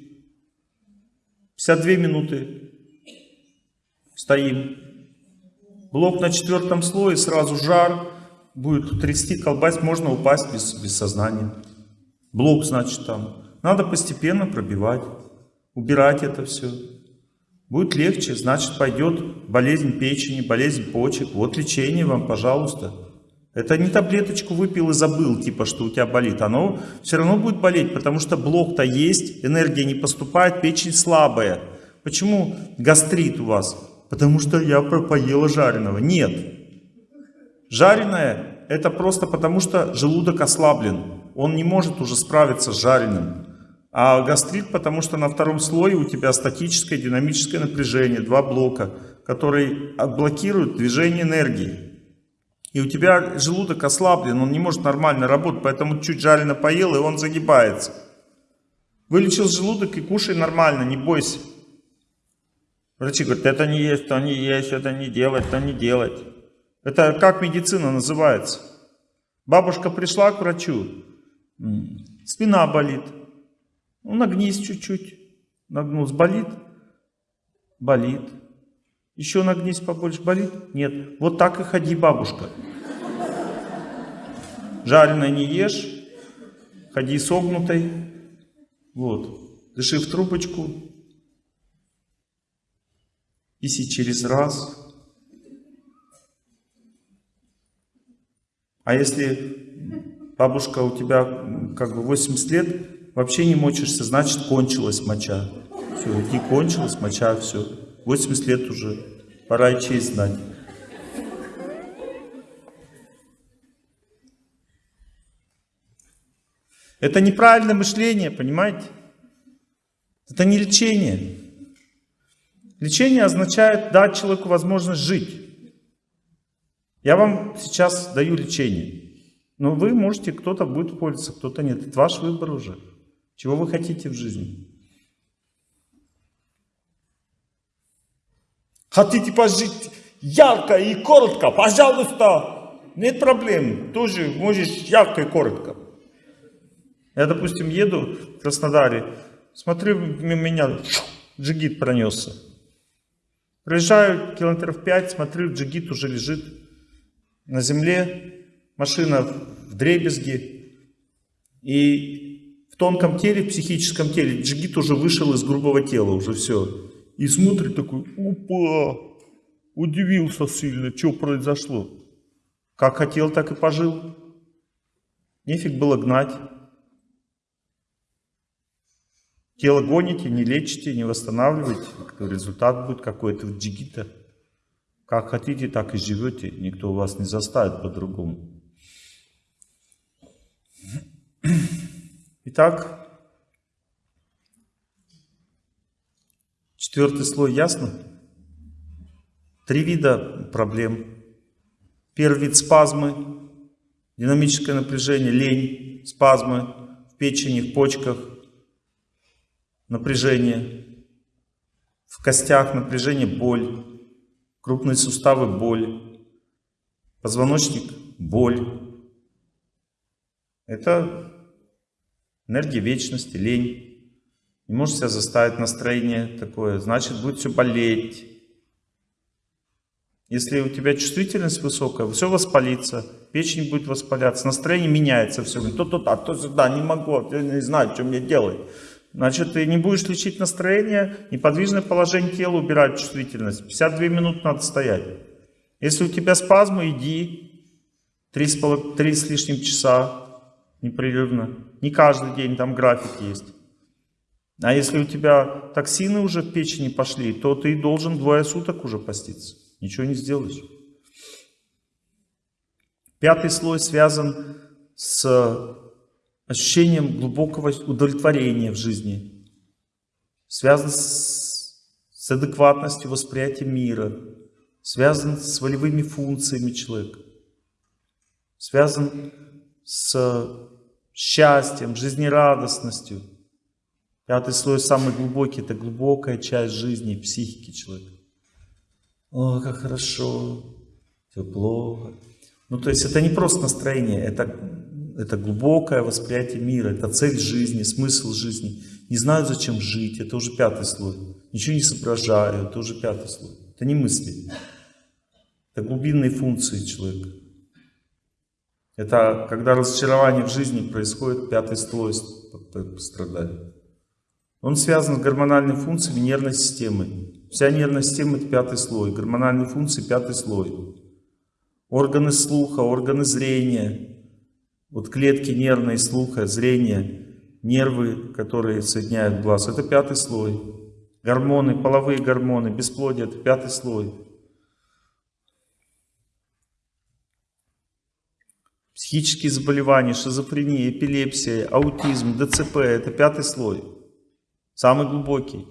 52 минуты. Стоим. Блок на четвертом слое, сразу жар. Будет трясти, колбась, можно упасть без, без сознания. Блок, значит, там. Надо постепенно пробивать, убирать это все. Будет легче, значит, пойдет болезнь печени, болезнь почек. Вот лечение вам, пожалуйста. Это не таблеточку выпил и забыл, типа, что у тебя болит. Оно все равно будет болеть, потому что блок-то есть, энергия не поступает, печень слабая. Почему гастрит у вас? Потому что я поела жареного. Нет. Жареное это просто потому, что желудок ослаблен. Он не может уже справиться с жареным. А гастрит, потому что на втором слое у тебя статическое динамическое напряжение, два блока, которые блокируют движение энергии. И у тебя желудок ослаблен, он не может нормально работать, поэтому чуть жарено поел, и он загибается. Вылечил желудок и кушай нормально, не бойся. Врачи говорят, это не есть, то не есть, это не делать, то не делать. Это как медицина называется? Бабушка пришла к врачу, спина болит. Ну, нагнись чуть-чуть. Нагнулся, болит? Болит. Еще нагнись побольше, болит? Нет. Вот так и ходи, бабушка. Жареное не ешь, ходи согнутой. Вот. Дыши в трубочку. Писи через раз. А если бабушка у тебя как бы 80 лет, вообще не мочишься, значит кончилась моча. Все, не кончилась моча, все. 80 лет уже, пора и честь знать. Это неправильное мышление, понимаете? Это не лечение. Лечение означает дать человеку возможность жить. Я вам сейчас даю лечение. Но вы можете, кто-то будет пользоваться, кто-то нет. Это ваш выбор уже. Чего вы хотите в жизни? Хотите пожить ярко и коротко? Пожалуйста, нет проблем. Тоже можешь ярко и коротко. Я, допустим, еду в Краснодаре, смотрю, мимо меня джигит пронесся. Проезжаю километров 5, смотрю, джигит уже лежит на земле, машина в дребезге. И в тонком теле, в психическом теле. Джигит уже вышел из грубого тела, уже все. И смотрит такой, опа, удивился сильно, что произошло. Как хотел, так и пожил. Нефиг было гнать. Тело гоните, не лечите, не восстанавливаете. Результат будет какой-то в джигита. Как хотите, так и живете. Никто вас не заставит по-другому. Итак, четвертый слой ясно? Три вида проблем. Первый вид спазмы, динамическое напряжение, лень, спазмы в печени, в почках, напряжение, в костях напряжение, боль, крупные суставы, боль, позвоночник, боль. Это энергия вечности, лень. Не можешь себя заставить настроение такое, значит будет все болеть. Если у тебя чувствительность высокая, все воспалится, Печень будет воспаляться, настроение меняется все время. То туда, то сюда, не могу, я не знаю, что мне делать. Значит, ты не будешь лечить настроение, неподвижное положение тела убирать чувствительность. 52 минуты надо стоять. Если у тебя спазмы, иди 3 с, поло- три с лишним часа непрерывно. Не каждый день, там график есть. А если у тебя токсины уже в печени пошли, то ты должен двое суток уже поститься. Ничего не сделаешь. Пятый слой связан с ощущением глубокого удовлетворения в жизни. Связан с, с адекватностью восприятия мира. Связан с волевыми функциями человека. Связан с счастьем, жизнерадостностью. Пятый слой самый глубокий, это глубокая часть жизни, психики человека. О, как хорошо, тепло. Ну, то есть это не просто настроение, это, это глубокое восприятие мира, это цель жизни, смысл жизни. Не знаю, зачем жить, это уже пятый слой. Ничего не соображаю, это уже пятый слой. Это не мысли. Это глубинные функции человека. Это когда разочарование в жизни происходит, пятый слой страдает. Он связан с гормональными функциями нервной системы. Вся нервная система это пятый слой, гормональные функции пятый слой. Органы слуха, органы зрения, вот клетки нервные, слуха, зрения, нервы, которые соединяют глаз, это пятый слой. Гормоны, половые гормоны, бесплодие, это пятый слой. Психические заболевания, шизофрения, эпилепсия, аутизм, ДЦП – это пятый слой. Самый глубокий.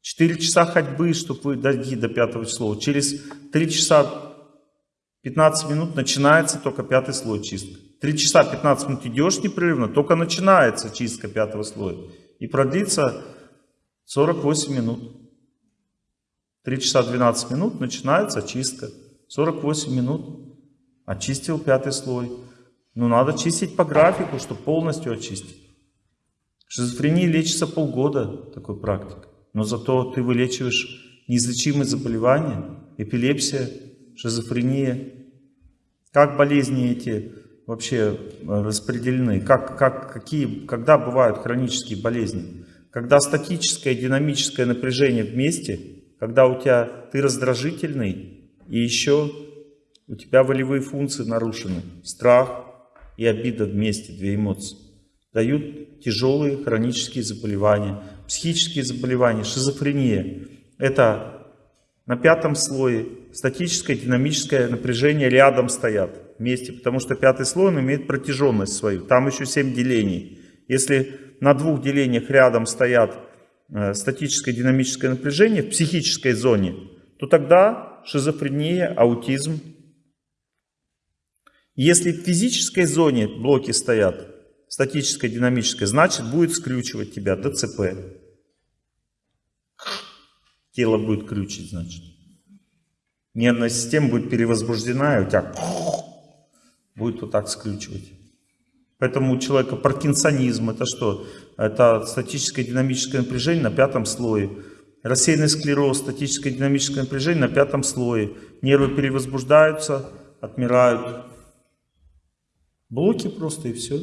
4 часа ходьбы, чтобы дойти до пятого числа. Через 3 часа 15 минут начинается только пятый слой чистка. 3 часа 15 минут идешь непрерывно, только начинается чистка пятого слоя. И продлится 48 минут. 3 часа 12 минут начинается чистка. 48 минут. Очистил пятый слой. Но надо чистить по графику, чтобы полностью очистить. Шизофрения лечится полгода, такой практик. Но зато ты вылечиваешь неизлечимые заболевания, эпилепсия, шизофрения. Как болезни эти вообще распределены? Как, как, какие, когда бывают хронические болезни? Когда статическое и динамическое напряжение вместе, когда у тебя ты раздражительный и еще у тебя волевые функции нарушены, страх и обида вместе, две эмоции, дают тяжелые хронические заболевания, психические заболевания, шизофрения. Это на пятом слое статическое, динамическое напряжение рядом стоят вместе, потому что пятый слой он имеет протяженность свою, там еще 7 делений. Если на двух делениях рядом стоят э, статическое, динамическое напряжение в психической зоне, то тогда шизофрения, аутизм, если в физической зоне блоки стоят, статической, динамической, значит будет скрючивать тебя ДЦП. Тело будет крючить, значит. Нервная система будет перевозбуждена, и у тебя будет вот так скрючивать. Поэтому у человека паркинсонизм, это что? Это статическое динамическое напряжение на пятом слое. Рассеянный склероз, статическое динамическое напряжение на пятом слое. Нервы перевозбуждаются, отмирают. Блоки просто и все.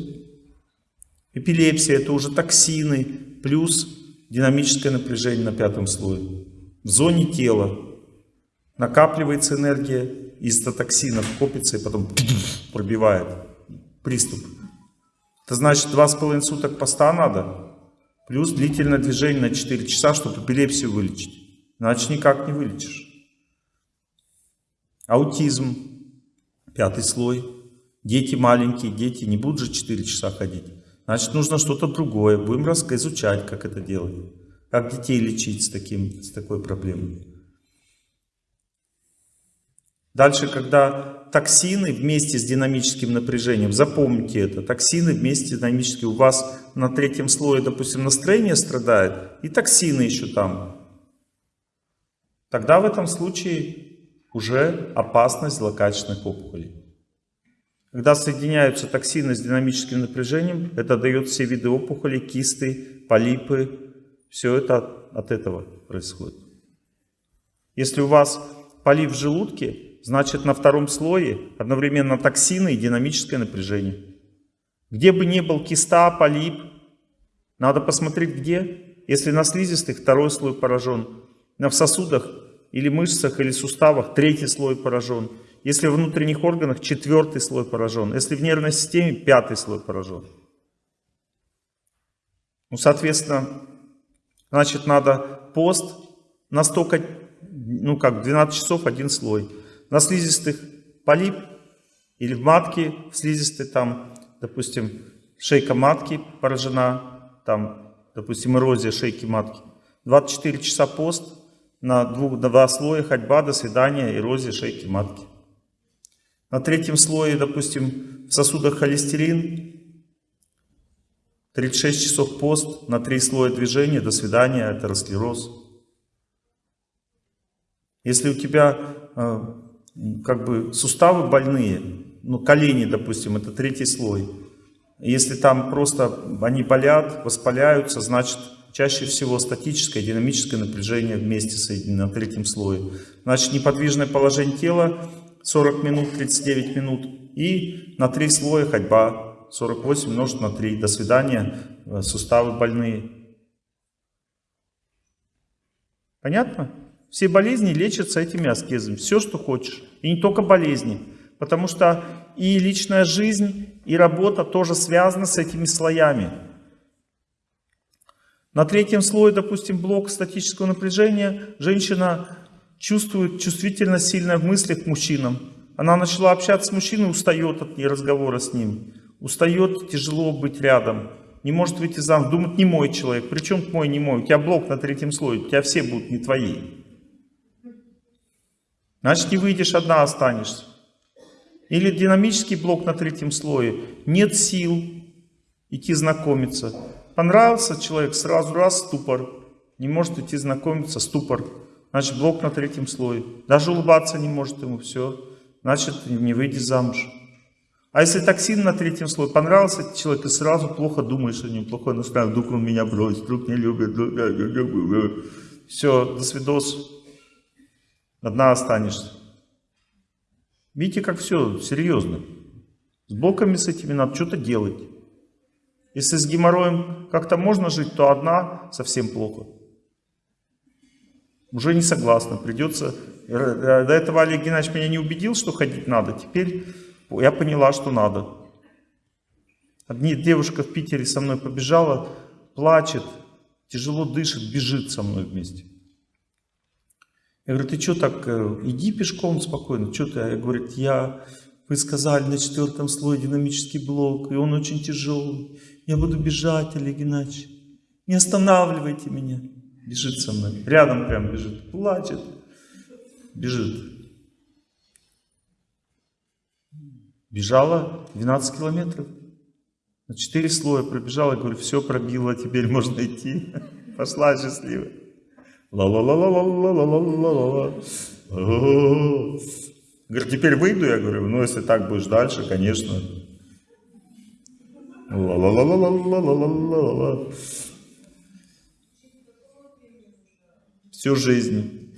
Эпилепсия это уже токсины плюс динамическое напряжение на пятом слое. В зоне тела накапливается энергия из-за токсинов, копится и потом пробивает приступ. Это значит 2,5 суток поста надо, плюс длительное движение на 4 часа, чтобы эпилепсию вылечить. Иначе никак не вылечишь. Аутизм, пятый слой. Дети маленькие, дети не будут же 4 часа ходить. Значит, нужно что-то другое. Будем изучать, как это делать. Как детей лечить с, таким, с такой проблемой. Дальше, когда токсины вместе с динамическим напряжением, запомните это, токсины вместе с динамическим, у вас на третьем слое, допустим, настроение страдает, и токсины еще там. Тогда в этом случае уже опасность злокачественных опухолей. Когда соединяются токсины с динамическим напряжением, это дает все виды опухолей, кисты, полипы. Все это от, от этого происходит. Если у вас полип в желудке, значит на втором слое одновременно токсины и динамическое напряжение. Где бы ни был киста, полип, надо посмотреть где. Если на слизистых, второй слой поражен. На в сосудах или мышцах, или суставах, третий слой поражен. Если в внутренних органах, четвертый слой поражен. Если в нервной системе, пятый слой поражен. Ну, соответственно, значит, надо пост настолько, ну как, 12 часов один слой. На слизистых полип или в матке, в слизистой там, допустим, шейка матки поражена, там, допустим, эрозия шейки матки. 24 часа пост, на двух, два слоя ходьба, до свидания, эрозия шейки матки. На третьем слое, допустим, в сосудах холестерин, 36 часов пост, на три слоя движения, до свидания, атеросклероз. Если у тебя э, как бы суставы больные, ну колени, допустим, это третий слой. Если там просто они болят, воспаляются, значит чаще всего статическое, динамическое напряжение вместе соединено на третьем слое. Значит неподвижное положение тела 40 минут, 39 минут и на три слоя ходьба 48 умножить на 3. До свидания, э, суставы больные. Понятно? Все болезни лечатся этими аскезами. Все, что хочешь. И не только болезни. Потому что и личная жизнь, и работа тоже связаны с этими слоями. На третьем слое, допустим, блок статического напряжения, женщина чувствует чувствительность сильная в мыслях к мужчинам. Она начала общаться с мужчиной, устает от разговора с ним. Устает, тяжело быть рядом. Не может выйти замуж. Думает, не мой человек. Причем мой, не мой. У тебя блок на третьем слое. У тебя все будут не твои. Значит, не выйдешь, одна останешься. Или динамический блок на третьем слое. Нет сил идти знакомиться. Понравился человек, сразу раз ступор. Не может идти знакомиться, ступор. Значит, блок на третьем слое. Даже улыбаться не может ему, все. Значит, не выйди замуж. А если токсин на третьем слое понравился человек, ты сразу плохо думаешь о нем, плохое настроение, вдруг он меня бросит, вдруг не любит, вдруг... все, до свидос, одна останешься. Видите, как все серьезно. С блоками с этими надо что-то делать. Если с геморроем как-то можно жить, то одна совсем плохо. Уже не согласна, придется... Э, до этого Олег Геннадьевич меня не убедил, что ходить надо. Теперь я поняла, что надо. Одни девушка в Питере со мной побежала, плачет, тяжело дышит, бежит со мной вместе. Я говорю, ты что так, э, иди пешком спокойно, что ты? Я говорю, я, вы сказали на четвертом слое динамический блок, и он очень тяжелый. Я буду бежать, Олег Геннадьевич. Не останавливайте меня. Бежит со мной, рядом прям бежит, плачет, бежит. Бежала 12 километров. На 4 слоя пробежала, говорю, все пробила, теперь можно идти. Пошла счастливая. Ла-ла-ла-ла-ла-ла-ла-ла-ла-ла. Говорю, теперь выйду, я говорю, ну если так будешь дальше, конечно. Ла-ла-ла-ла-ла-ла-ла-ла. Всю жизнь.